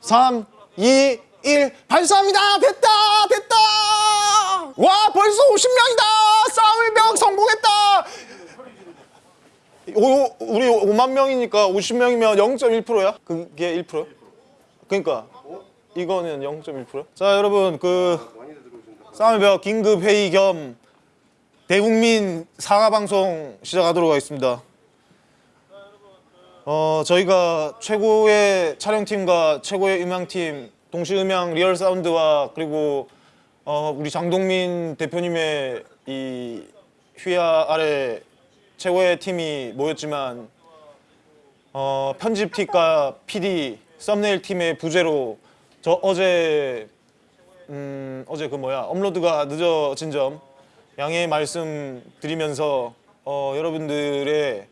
3, 2, 1 발사합니다. 됐다. 됐다. 와 벌써 50명이다. 싸움의 벽 성공했다. 오, 우리 5만 명이니까 50명이면 0.1%야? 그게 1%야? 그러니까 이거는 0.1%야? 자 여러분 그 싸움의 벽 긴급 회의 겸 대국민 사과 방송 시작하도록 하겠습니다. 어 저희가 최고의 촬영팀과 최고의 음향팀 동시 음향 리얼 사운드와 그리고 어 우리 장동민 대표님의 이 휘하 아래 최고의 팀이 모였지만 어 편집팀과 PD 썸네일 팀의 부재로 저 어제 음 어제 그 뭐야 업로드가 늦어진 점 양해 말씀 드리면서 어 여러분들의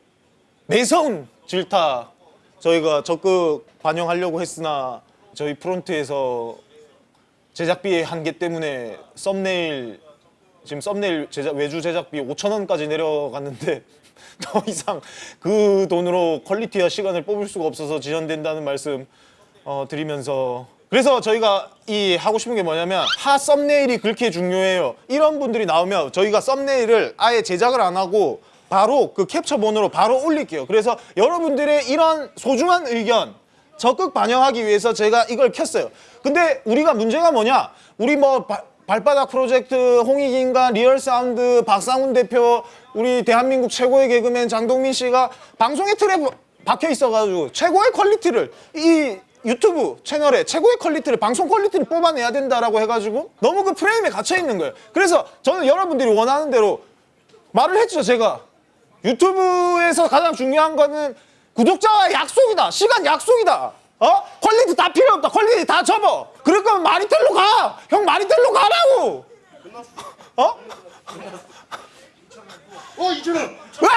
매서운 질타 저희가 적극 반영하려고 했으나 저희 프론트에서 제작비의 한계 때문에 썸네일 지금 썸네일 제작 외주 제작비 5천 원까지 내려갔는데 더 이상 그 돈으로 퀄리티와 시간을 뽑을 수가 없어서 지연된다는 말씀 어, 드리면서. 그래서 저희가 이 하고 싶은 게 뭐냐면 하 썸네일이 그렇게 중요해요. 이런 분들이 나오면 저희가 썸네일을 아예 제작을 안 하고 바로 그 캡처본으로 바로 올릴게요. 그래서 여러분들의 이런 소중한 의견 적극 반영하기 위해서 제가 이걸 켰어요. 근데 우리가 문제가 뭐냐? 우리 뭐 바- 발바닥 프로젝트 홍익인간 리얼 사운드 박상훈 대표 우리 대한민국 최고의 개그맨 장동민 씨가 방송의 틀에 박혀 있어가지고 최고의 퀄리티를 이 유튜브 채널에 최고의 퀄리티를 방송 퀄리티를 뽑아내야 된다라고 해가지고 너무 그 프레임에 갇혀 있는 거예요. 그래서 저는 여러분들이 원하는 대로 말을 했죠 제가 유튜브에서 가장 중요한 거는 구독자와의 약속이다. 시간 약속이다. 어? 퀄리티 다 필요 없다. 퀄리티 다 접어. 그럴 거면 마리텔로 가 형 마리텔로 가라고. 어? 어 이천원 와!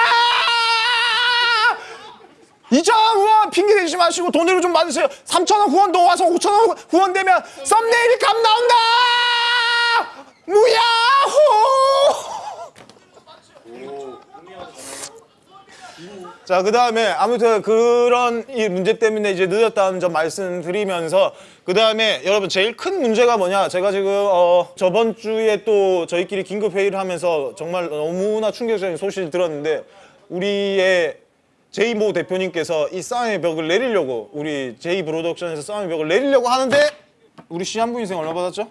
2천원 후원 핑계 대지 마시고 돈으로 좀 받으세요. 3천원 후원 더 와서 5천원 후원 되면 썸네일이 값 나온다! 무야호 자, 그 다음에 아무튼 그런 이 문제 때문에 이제 늦었다는 점 말씀드리면서 그 다음에 여러분 제일 큰 문제가 뭐냐 제가 지금 어 저번 주에 또 저희끼리 긴급 회의를 하면서 정말 너무나 충격적인 소식을 들었는데 우리의 제이모 대표님께서 이 싸움의 벽을 내리려고 우리 제이 프로덕션에서 싸움의 벽을 내리려고 하는데 우리 시한부 인생 얼마 받았죠?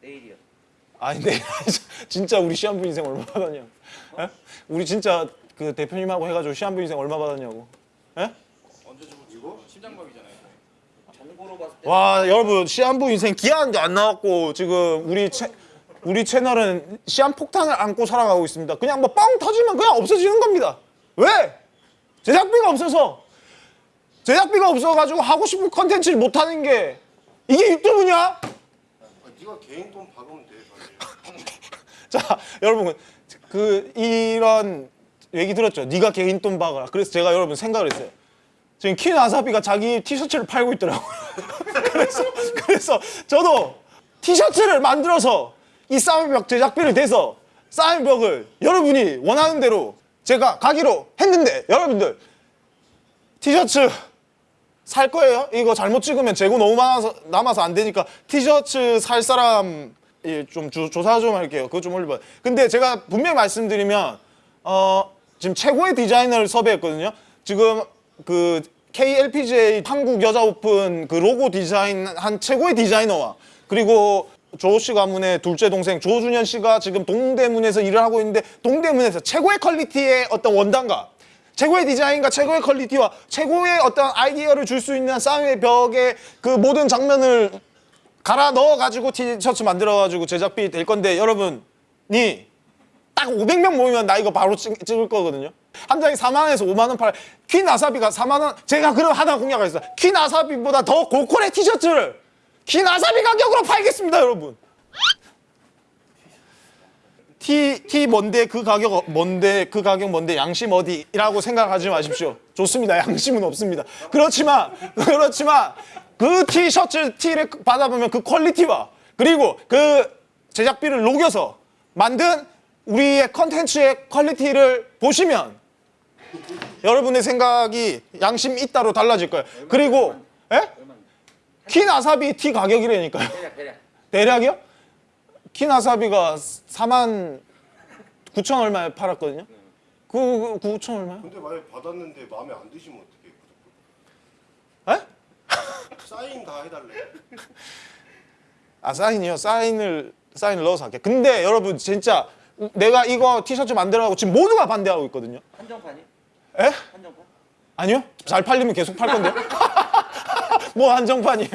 내일이요. 아니 네 진짜 우리 시한부 인생 얼마 받았냐? 에? 우리 진짜 그 대표님하고 해가지고 시한부 인생 얼마 받았냐고? 에? 정보로 봤을 때 와 여러분 시한부 인생 기한도 안 나왔고 지금 우리 채, 우리 채널은 시한 폭탄을 안고 살아가고 있습니다. 그냥 뭐뻥 터지면 그냥 없어지는 겁니다. 왜? 제작비가 없어서 제작비가 없어가지고 하고 싶은 컨텐츠를 못 하는 게 이게 유튜브냐? 아, 네가 개인 돈 박으면 돼 자 여러분 그 이런 얘기 들었죠 네가 개인 돈 박아라 그래서 제가 여러분 생각을 했어요 지금 킨 아사비가 자기 티셔츠를 팔고 있더라고요 그래서 그래서 저도 티셔츠를 만들어서 이 싸움의 벽 제작비를 대서 싸움의 벽을 여러분이 원하는 대로 제가 가기로 했는데 여러분들 티셔츠 살 거예요? 이거 잘못 찍으면 재고 너무 많아서 남아서 안 되니까 티셔츠 살 사람 예, 좀 조, 조사 좀 할게요. 그거 좀 올려봐요. 근데 제가 분명히 말씀드리면 어, 지금 최고의 디자이너를 섭외했거든요. 지금 그 KLPGA 한국 여자 오픈 그 로고 디자인 한 최고의 디자이너와 그리고 조씨 가문의 둘째 동생 조준현 씨가 지금 동대문에서 일을 하고 있는데 동대문에서 최고의 퀄리티의 어떤 원단과 최고의 디자인과 최고의 퀄리티와 최고의 어떤 아이디어를 줄 수 있는 싸움의 벽의 그 모든 장면을 갈아 넣어가지고 티셔츠 만들어가지고 제작비 될 건데 여러분이 딱 500명 모이면 나 이거 바로 찍, 찍을 거거든요. 한 장에 4만 원에서 5만 원 팔. 퀸 와사비가 4만 원. 제가 그럼 하나 했어요. 퀸 와사비보다 더 고퀄의 티셔츠를 퀸 와사비 가격으로 팔겠습니다, 여러분. 티, 티 뭔데 그 가격 어- 뭔데 그 가격 뭔데 양심 어디 라고 생각하지 마십시오. 좋습니다. 양심은 없습니다. 그렇지만 그렇지만 그 티셔츠 티를 받아보면 그 퀄리티와 그리고 그 제작비를 녹여서 만든 우리의 컨텐츠의 퀄리티를 보시면 여러분의 생각이 양심 있다로 달라질 거예요. 그리고 에? 얼마? 키 나사비 티 가격이라니까요. 대략 대략. 대략 이요? 키 나사비가 4만 9천 얼마에 팔았거든요. 그 9천 얼마요? 근데 만약 받았는데 마음에 안 드시면 어떡해? 에? 사인 다 해달래. 아 사인이요? 사인을 사인을 넣어서 할게. 근데 여러분 진짜 내가 이거 티셔츠 만들어가고 지금 모두가 반대하고 있거든요. 한정판이? 에? 한정판? 아니요? 잘 팔리면 계속 팔 건데요? 뭐 한정판이에요?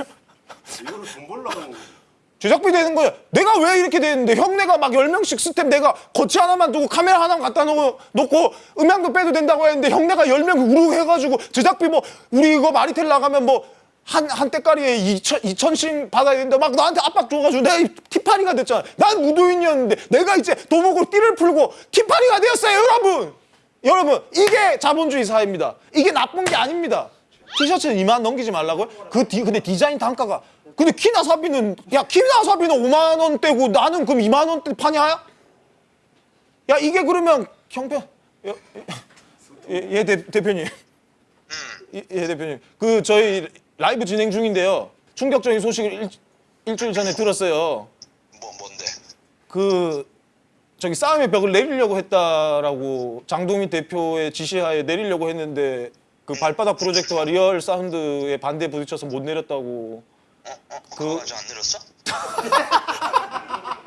이거를 돈 벌려고 하는 거지. 제작비 되는 거예요. 내가 왜 이렇게 되는데 형네가 막 10명씩 스텝 내가 거치 하나만 두고 카메라 하나 갖다 놓고, 놓고 음향도 빼도 된다고 했는데 형네가 10명 우르 해가지고 제작비 뭐 우리 이거 마리텔 나가면 뭐 한, 한 대가리에 2천, 2천씩 받아야 된다. 막 나한테 압박 줘가지고 내가 이 티팔이가 됐잖아. 난 무도인이었는데 내가 이제 도복으로 띠를 풀고 티팔이가 되었어요, 여러분! 여러분, 이게 자본주의 사회입니다. 이게 나쁜 게 아닙니다. 티셔츠는 2만 넘기지 말라고요? 그 디, 근데 디자인 단가가 근데 키나 사비는 야 키나 사비는 5만 원대고 나는 그럼 2만 원대 파냐? 야 이게 그러면 형편 예, 예, 예 대, 대표님 예, 예 대표님 그 저희 라이브 진행 중인데요 충격적인 소식을 일, 일주일 전에 들었어요 뭐 뭔데? 그 저기 싸움의 벽을 내리려고 했다라고 장동민 대표의 지시하에 내리려고 했는데 그 발바닥 프로젝트와 리얼 사운드에 반대 부딪혀서 못 내렸다고 어? 어? 그거 아직 안 내렸어?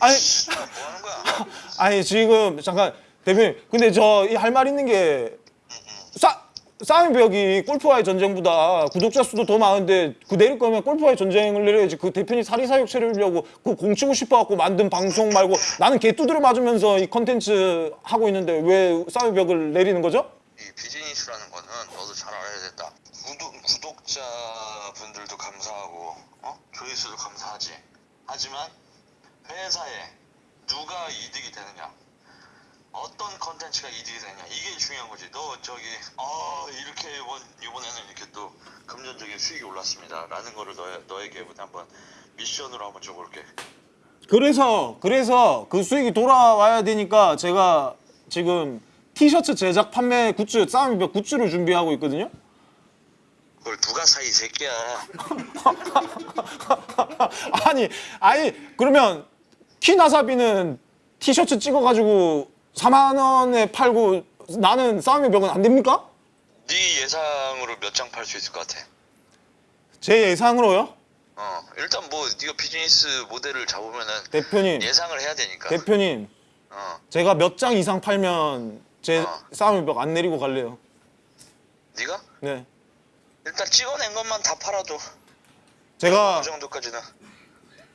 아니 뭐 하는 거야? 아니 지금 잠깐 대표님 근데 저 할 말 있는 게 싸, 싸움의 벽이 골프와의 전쟁보다 구독자 수도 더 많은데 그 내릴 거면 골프와의 전쟁을 내려야지 그 대표님 사리사욕 채우려고 그 공치고 싶어갖고 만든 방송 말고 나는 개 두드려 맞으면서 이 컨텐츠 하고 있는데 왜 싸움의 벽을 내리는 거죠? 이 비즈니스라는 거는 너도 잘 알아야 된다. 구독, 구독자분들도 감사하고 어? 조회수도 감사하지. 하지만 회사에 누가 이득이 되느냐 어떤 컨텐츠가 이득이 되냐 이게 중요한 거지. 너 저기 어 이렇게 이번 이번에는 이렇게 또 금전적인 수익이 올랐습니다 라는 거를 너 너에게 한번 미션으로 한번 줘볼게. 그래서 그래서 그 수익이 돌아와야 되니까 제가 지금 티셔츠 제작 판매 굿즈 싸움의 벽 굿즈를 준비하고 있거든요. 그걸 누가 사 이 새끼야. 아니 아니 그러면 키나사비는 티셔츠 찍어가지고 4만 원에 팔고 나는 싸움의 벽은 안 됩니까? 네 예상으로 몇 장 팔 수 있을 것 같아? 제 예상으로요? 어 일단 뭐 네가 비즈니스 모델을 잡으면은 대표님 예상을 해야 되니까. 대표님 어 제가 몇 장 이상 팔면 제 어. 싸움의 벽 안 내리고 갈래요. 네가 네 일단 찍어낸 것만 다 팔아도 제가 그 정도까지는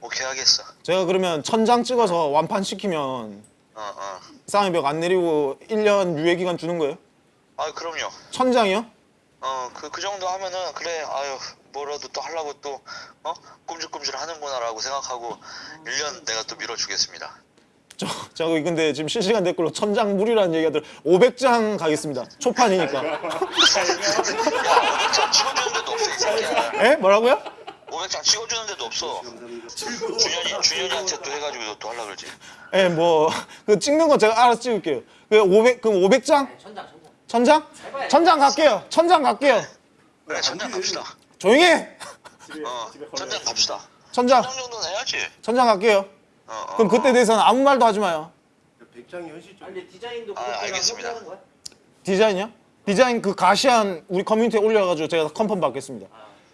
오케이 하겠어. 제가 그러면 천 장 찍어서 완판 시키면 어 어. 싸움의 벽안 내리고 1년 유예 기간 주는 거예요? 아 그럼요. 천 장이요? 어그 그 정도 하면은 그래 아유 뭐라도 또 하려고 또어 꼼질꼼질 하는구나라고 생각하고 1년 내가 또 밀어주겠습니다. 저, 저 근데 지금 실시간 댓글로 천장 무리라는 얘기가 들 500장 가겠습니다. 초판이니까. 야 500장 찍어주는 데도 없어 이 새끼야. 에? 뭐라고요? 500장 찍어주는 데도 없어. 준현이 준현이한테 또 해가지고 너또 하려 그러지. 예, 뭐, 그 찍는 거 제가 알아서 찍을게요. 그 500, 그럼 500장? 천장 천장. 천장? 천장 갈게요. 천장 갈게요. 그래 천장 갑시다. 조용히 해! 어 천장 갑시다. 천장, 천장 정도는 해야지. 천장 갈게요. 어, 어, 그럼 그때 대해서는 아무 말도 하지 마요. 백장이 현실적. 아니 디자인도 아, 알겠습니다. 거야? 디자인이요? 디자인 그 가시안 우리 커뮤니티에 올려가지고 제가 컨펌 받겠습니다.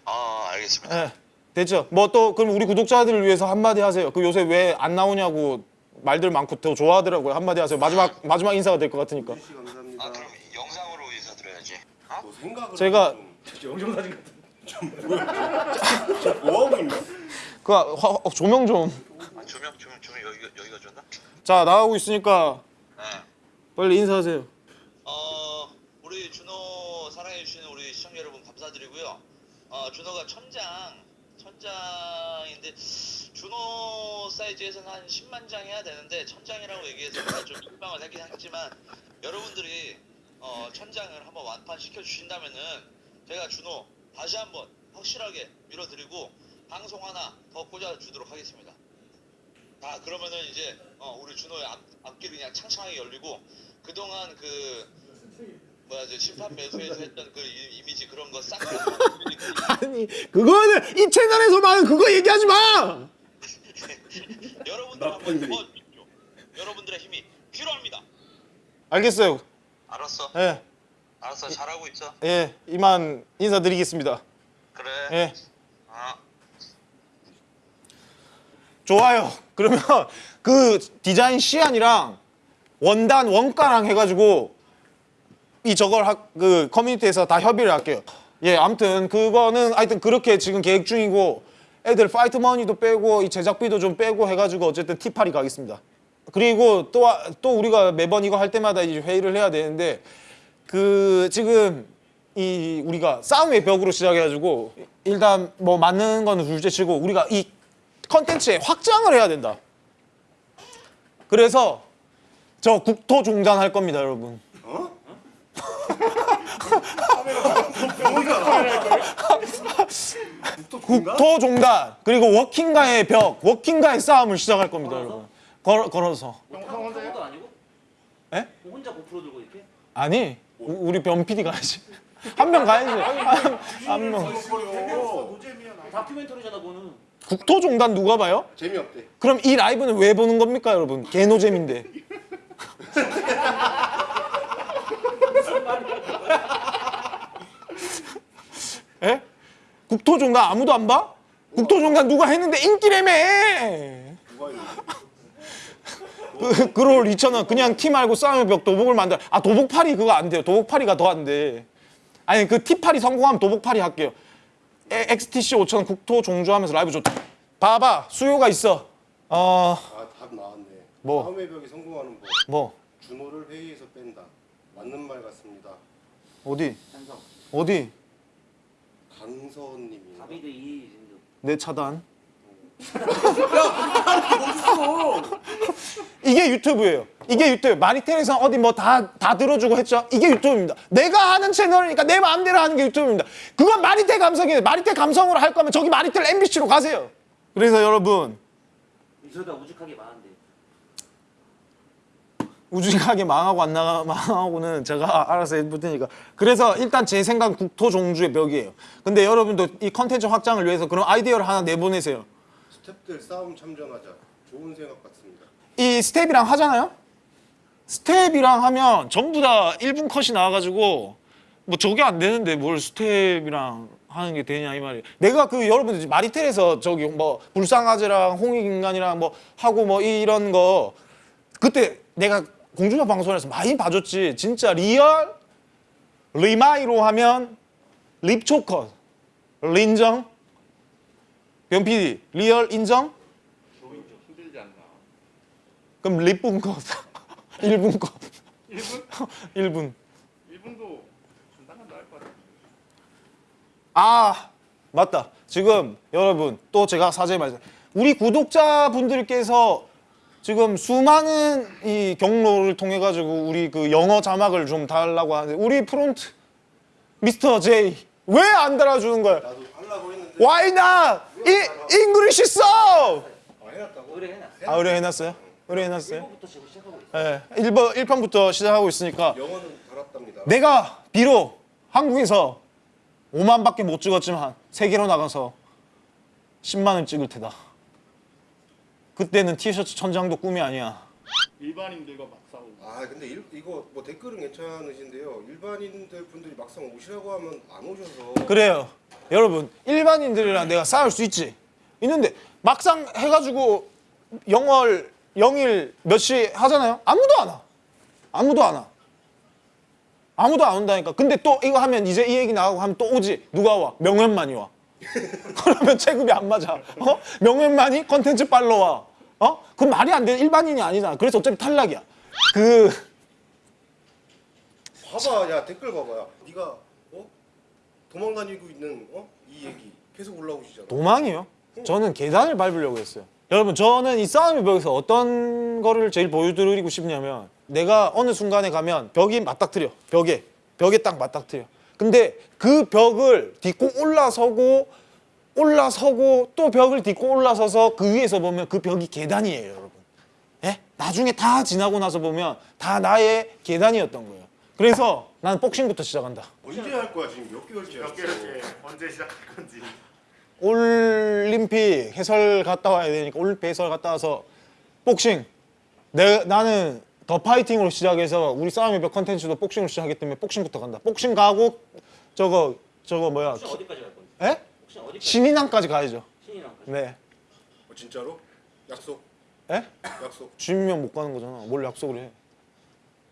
아 알겠습니다. 예. 됐죠? 뭐 또, 그럼 우리 구독자들을 위해서 한마디 하세요. 그 요새 왜 안 나오냐고 말들 많고 더 좋아하더라고요. 한마디 하세요. 마지막, 마지막 인사가 될 것 같으니까. 씨 감사합니다. 아 그럼 영상으로 인사드려야지. 어? 뭐 생각을 제가- 좀- 뭐 하고 있나? 그, 화- 어, 조명 좀. 아, 조명 조명 조명 여기가 여기가 좋나? 자, 나가고 있으니까 네. 빨리 인사하세요. 어 우리 준호 사랑해 주시는 우리 시청자 여러분 감사드리고요. 어 준호가 천장 천장인데 준호 사이즈에서는 한 10만 장 해야 되는데 천장이라고 얘기해서 제가 좀 실망을 하긴 했지만 여러분들이 어 천장을 한번 완판 시켜 주신다면은 제가 준호 다시 한번 확실하게 밀어드리고 방송 하나 더 꽂아 주도록 하겠습니다. 아 그러면은 이제 어, 우리 준호의 앞, 앞길이 그냥 창창하게 열리고 그동안 그 뭐야 저 심판 매수에서 했던 그 이- 이미지 그런 거 싹 아니 그거는 이 채널에서만 그거 얘기하지 마. 여러분들 한번 도와주십시오. 여러분들의 힘이 필요합니다. 알겠어요. 알았어. 예, 알았어. 잘하고 있어. 예, 이만 인사드리겠습니다. 그래. 예, 아. 좋아요. 그러면 그 디자인 시안이랑 원단 원가랑 해가지고 이 저걸 하, 그 커뮤니티에서 다 협의를 할게요. 예, 아무튼 그거는 하여튼 그렇게 지금 계획 중이고 애들 파이트 머니도 빼고 이 제작비도 좀 빼고 해가지고 어쨌든 티팔이 가겠습니다. 그리고 또 또 우리가 매번 이거 할 때마다 이제 회의를 해야 되는데 그 지금 이 우리가 싸움의 벽으로 시작해가지고 일단 뭐 맞는 거는 둘째치고 우리가 이 컨텐츠에 확장을 해야 된다. 그래서 저 국토 종단 할 겁니다, 여러분. 국토 종단 그리고 워킹가의 벽, 워킹가의 싸움을 시작할 겁니다, 여러분. 걸, 걸어서. 아무도 아니고? 에? 혼자 고프로 들고 이렇게? 아니, 우- 우리 변 PD 가야지. 한 명 가야지. 한, 한 명. 다큐멘터리잖아 그거는 국토 종단 누가 봐요? 재미없대. 그럼 이 라이브는 왜 보는 겁니까, 여러분? 개노잼인데. 국토종단 아무도 안 봐? 국토종단 누가 했는데 인기래매. 그, 그롤 2,000원 그냥 티 말고 싸움의 벽 도복을 만들. 아 도복팔이 그거 안 돼요. 도복팔이가 더 안 돼. 아니 그 티팔이 성공하면 도복팔이 할게요. 에, XTC 5,000원 국토 종주하면서 라이브 좋다. 봐봐 수요가 있어. 어 아답 나왔네. 뭐? 싸움의 벽이 성공하는 법. 뭐 준호를 회의에서 뺀다. 맞는 말 같습니다. 어디 찬성 어디 강서님이. 다비드 이 내 차단. 이게 유튜브예요. 이게 유튜브. 마리텔에서 어디 뭐 다 다 들어주고 했죠. 이게 유튜브입니다. 내가 하는 채널이니까 내 마음대로 하는 게 유튜브입니다. 그건 마리텔 감성이에요. 마리텔 감성으로 할 거면 저기 마리텔 MBC로 가세요. 그래서 여러분 이러다 우직하게 많은데 우직하게 망하고 안 나가 망하고는 제가 알아서 해볼 테니까. 그래서 일단 제 생각 국토 종주의 벽이에요. 근데 여러분도 이 컨텐츠 확장을 위해서 그런 아이디어를 하나 내보내세요. 스탭들 싸움 참전하자. 좋은 생각 같습니다. 이 스텝이랑 하잖아요? 스텝이랑 하면 전부 다 1분 컷이 나와가지고 뭐 저게 안 되는데 뭘 스텝이랑 하는 게 되냐 이 말이에요. 내가 그 여러분들 마리텔에서 저기 뭐 불쌍아재랑 홍익인간이랑 뭐 하고 뭐 이런 거 그때 내가 공중파 방송에서 많이 봐줬지. 진짜 리얼 리마이로 하면 립초컷 인정? 변 PD 리얼 인정? 그럼 립분 컷 1분 컷 1분? 1분 1분도 중단은 나을 것 같아요. 아 맞다 지금 여러분 또 제가 사죄 말씀 우리 구독자분들께서 지금 수많은 이 경로를 통해 가지고 우리 그 영어 자막을 좀 달라고 하는데 우리 프론트 미스터 제이 왜 안 달아주는 거야? 나도 하려고 했는데. Why not? 이 English 써! 아, 해놨다고? 의뢰해놨어 아 의뢰해놨어요? 의뢰해놨어요? 1번부터 지금 시작하고 있어 예, 1번, 1편부터 시작하고 있으니까 영어는 달았답니다. 내가 비록 한국에서 5만 밖에 못 찍었지만 세계로 나가서 10만을 찍을 테다. 그때는 티셔츠 천장도 꿈이 아니야. 일반인들과 막 싸우고. 아 근데 일, 이거 뭐 댓글은 괜찮으신데요. 일반인들 분들이 막상 오시라고 하면 안 오셔서. 그래요. 여러분 일반인들이랑 내가 싸울 수 있지. 있는데 막상 해가지고 영월 영일 몇 시 하잖아요. 아무도 안 와. 아무도 안 와. 아무도 안 온다니까. 근데 또 이거 하면 이제 이 얘기 나가고 하면 또 오지. 누가 와? 명현만이 와. 그러면 체급이 안 맞아. 어? 명현만이 컨텐츠 빨러 와. 어? 그럼 말이 안 돼. 일반인이 아니잖아. 그래서 어차피 탈락이야. 그 봐봐, 야 댓글 봐봐요. 네가 어 도망 다니고 있는 어 이 얘기 계속 올라오시잖아. 도망이요? 저는 계단을 밟으려고 했어요. 여러분 저는 이 싸움의 벽에서 어떤 거를 제일 보여드리고 싶냐면 내가 어느 순간에 가면 벽이 맞닥뜨려 벽에 벽에 딱 맞닥뜨려 근데 그 벽을 딛고 올라서고 올라서고 또 벽을 딛고 올라서서 그 위에서 보면 그 벽이 계단이에요 여러분 예? 나중에 다 지나고 나서 보면 다 나의 계단이었던 거예요 그래서 나는 복싱부터 시작한다. 언제 할 거야 지금 몇 개월째 몇 개월째 언제 시작할 건지. 올림픽 해설 갔다 와야 되니까 올림픽 해설 갔다 와서 복싱. 내 나는 더 파이팅으로 시작해서 우리 싸움의 벽 컨텐츠도 복싱으로 시작하기 때문에 복싱부터 간다. 복싱 가고 저거 저거 뭐야? 혹시 어디까지 갈 건지? 에? 신인왕까지 가야죠. 신인왕까지. 네. 어, 진짜로? 약속 에? 약속 주면 못 가는 거잖아. 뭘 약속을 해?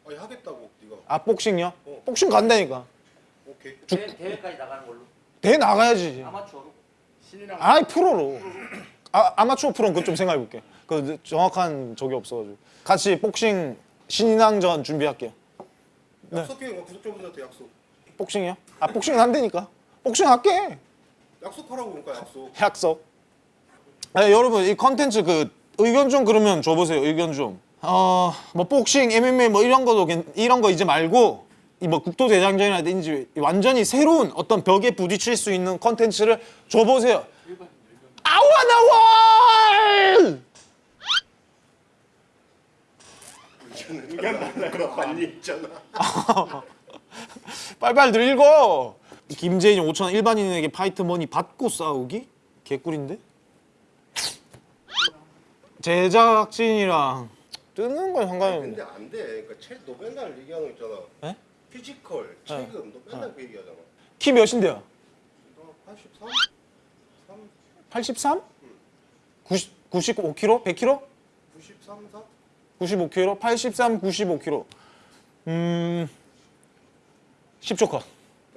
아니 하겠다고 네가 아 복싱요? 어. 복싱 간다니까. 오케이 대회, 대회 까지 나가는 걸로. 대 나가야지. 아마추어로. 신인왕 아이 프로로. 아 아마추어 프로는 그좀 생각해 볼게. 그 정확한 적이 없어가지고. 같이 복싱 신인왕전 준비할게요. 네. 약속해 뭐 구독자분들한테 약속 복싱이요? 아 복싱은 한다니까. 복싱 할게. 약속하라고 그러니까 약속 약속. 아, 여러분 이 컨텐츠 그 의견 좀 그러면 줘보세요. 의견 좀. 어 뭐 복싱, MMA 뭐 이런 거도 괜- 이런 거 이제 말고 이뭐 국도 대장정이라든지 완전히 새로운 어떤 벽에 부딪힐 수 있는 컨텐츠를 줘보세요. 아와 나와! 의견 달라고 많이 있잖아 빨빨들 읽어. 김재인 5천 원 일반인에게 fight money 받고 싸우기? 개꿀인데? 제작진이랑 뜨는 건 상관이 없는데. 근데 안돼 그러니까 채널 맨날 얘기하는 거 있잖아 에? 피지컬 체급 너 맨날 그 얘기하잖아 키 몇인데요? 너 83? 3? 83? 90, 95kg? 100kg? 93? 4? 95kg? 83, 95kg. 음, 10초 컷.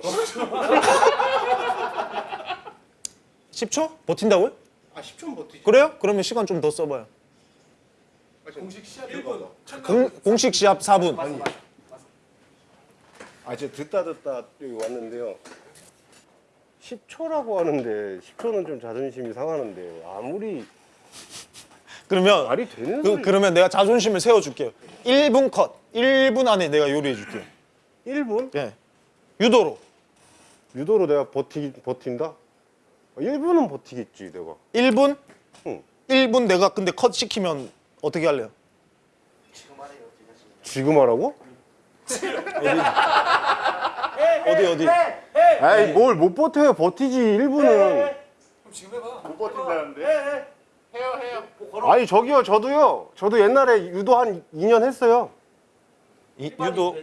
10초? 버틴다고요? 아 10초 버티지 그래요? 그러면 시간 좀 더 써봐요. 공식 시합 1분 공, 공식 시합 4분. 아 제가 듣다 듣다 여기 왔는데요 10초라고 하는데 10초는 좀 자존심이 상하는데 아무리 그러면 말이 되는 그, 소리 그러면 내가 자존심을 세워줄게요. 1분 컷. 1분 안에 내가 요리해줄게요. 1분? 예. 유도로. 유도로 내가 버티, 버틴다? 1분은 버티겠지 내가 1분? 응. 1분 내가 근데 컷 시키면 어떻게 할래요? 지금 하래요. 지금 하라고? 어디 어디? 아이 뭘 못 버텨요 버티지 1분은 못 버틴다는데. 해요 해요. 뭐 걸어. 아니 저기요 저도요 저도 옛날에 유도 한 2년 했어요 이, 유도.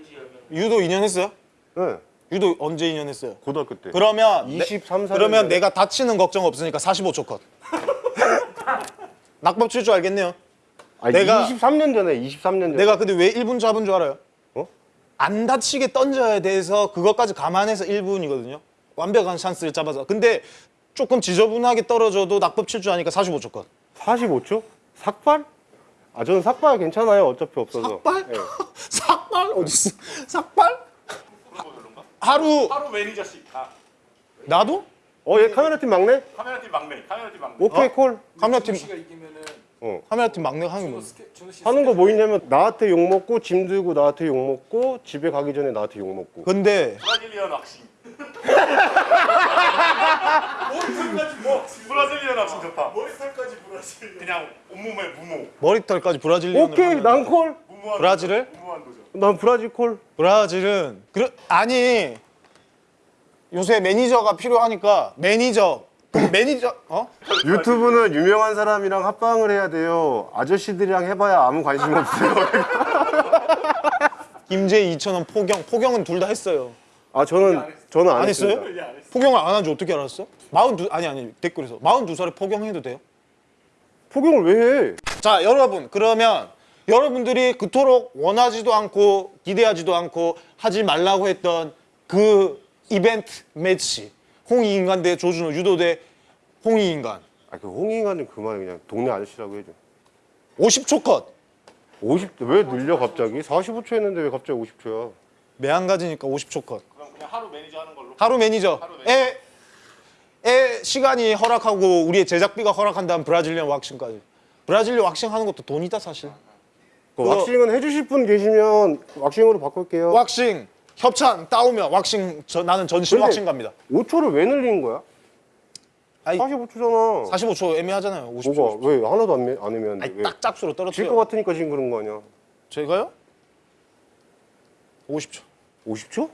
유도 2년 했어요? 네 유도 언제 2년 했어요? 고등학교 때 그러면 23, 내, 그러면 4년 내가 다치는 걱정 없으니까 45초 컷. 낙법 칠 줄 알겠네요. 아니, 내가- 23년 전에 23년 전에 내가 근데 왜 1분 잡은 줄 알아요? 어? 안 다치게 던져야 돼서 그것까지 감안해서 1분이거든요. 완벽한 찬스를 잡아서. 근데 조금 지저분하게 떨어져도 낙법 칠 줄 아니까 45초 컷. 45초? 삭발? 아 저는 삭발 괜찮아요 어차피 없어서 삭발? 네. 삭발 어딨어? 삭발? 하루 하루 매니저씩 다. 어, 나도? 얘 카메라팀 막내? 카메라팀 막내. 카메라팀 막내. 오케이 어? 콜 카메라팀 씨가 이기면은 어. 카메라팀 막내가 하는 씨 하는 거 뭐 있냐면 나한테 욕 먹고 짐 들고 나한테 욕 먹고 집에 가기 전에 나한테 욕 먹고 근데 브라질리언 왁싱. 머리털까지 뭐 브라질리언 왁싱 좋다. 머리털까지 브라질. 그냥 온몸에 무모. 머리털까지 브라질리언으로 오케이 난 콜. 브라질을? 무모한 도전. 난 브라질 콜. 브라질은 그래 아니 요새 매니저가 필요하니까 매니저 그 매니저 어 유튜브는 유명한 사람이랑 합방을 해야 돼요. 아저씨들이랑 해봐야 아무 관심 없어요. 김재희 2천 원 포경 포경은 둘 다 했어요 아 저는 저는 안, 안 했어요? 포경을 안한줄 어떻게 알았어? 마흔두 아니 아니 댓글에서 마흔두 살에 포경해도 돼요? 포경을 왜 해? 자 여러분 그러면 여러분들이 그토록 원하지도 않고 기대하지도 않고 하지 말라고 했던 그 이벤트 매치 홍익인간 대 조준호 유도 대 홍익인간 아그 홍익인간은 그만해 그냥 동네 아저씨라고 해줘. 50초 컷 50 왜 늘려 갑자기? 45초 했는데 왜 갑자기 50초야? 매한가지니까 50초 컷 그럼 그냥 하루 매니저 하는 걸로. 하루 매니저 하루 매니저. 에, 에 시간이 허락하고 우리의 제작비가 허락한다면 브라질리언 왁싱까지 브라질리언 왁싱 하는 것도 돈이다 사실 그 왁싱은 해주실 분 계시면 왁싱으로 바꿀게요. 왁싱 협찬 따오면 왁싱 저, 나는 전신 왁싱 갑니다 5초를 왜 늘린 거야? 아니, 45초잖아. 45초 애매하잖아요 50초 뭐가 왜 하나도 안, 매- 안 애매한데? 딱 짝수로 질것 떨어뜨려 같으니까 지금 그런 거 아니야? 제가요? 50초 50초?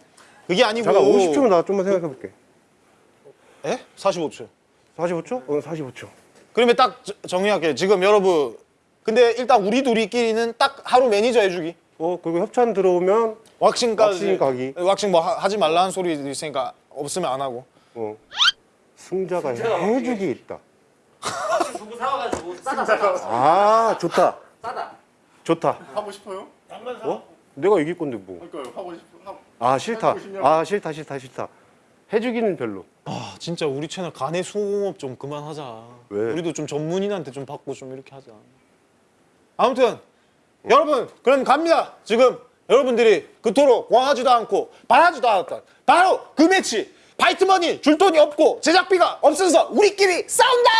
그게 아니고 잠깐 50초면 나 좀만 생각해 볼게. 에? 45초 45초? 어 45초. 그러면 딱 저- 정리할게요 지금 여러분 근데 일단 우리 둘이끼리는 딱 하루 매니저 해주기 어 그리고 협찬 들어오면 왁싱까지 왁싱 가기. 왁싱 뭐 하, 지 말라는 소리도 있으니까 없으면 안 하고 어 승자가 해주기 있다. 두고 사와가지고 싸다 싸다 아 좋다. 싸다. 좋다. 하고 싶어요? 어? 내가 이길 건데 뭐. 그러니까 하고 싶어. 하고. 아 싫다. 아 싫다 싫다 싫다. 해주기는 별로. 아 진짜 우리 채널 간의 수공업 좀 그만하자 왜? 우리도 좀 전문인한테 좀 받고 좀 이렇게 하자 아무튼 여러분 그럼 갑니다 지금 여러분들이 그토록 원하지도 않고 바라지도 않았던 바로 그 매치 파이트머니 줄 돈이 없고 제작비가 없어서 우리끼리 싸운다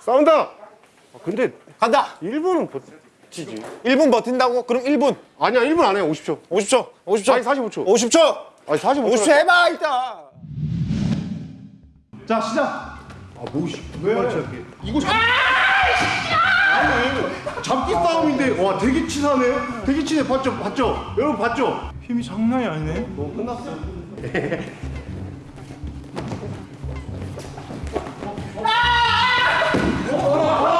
싸운다. 아, 근데 간다 1분은 버티지. 1분 버틴다고? 그럼 1분 아니야 1분 안 해. 50초. 50초 50초 아니 45초. 50초 아니 45초. 50초 해봐 일단 자 시작. 아 뭐시? 왜? 이거 잡. 아 아니 잡기 싸움인데 와 되게 치사네. 되게 친해. 봤죠? 봤죠? 여러분 봤죠? 힘이 장난이 아니네. 뭐 끝났어. 아! 아!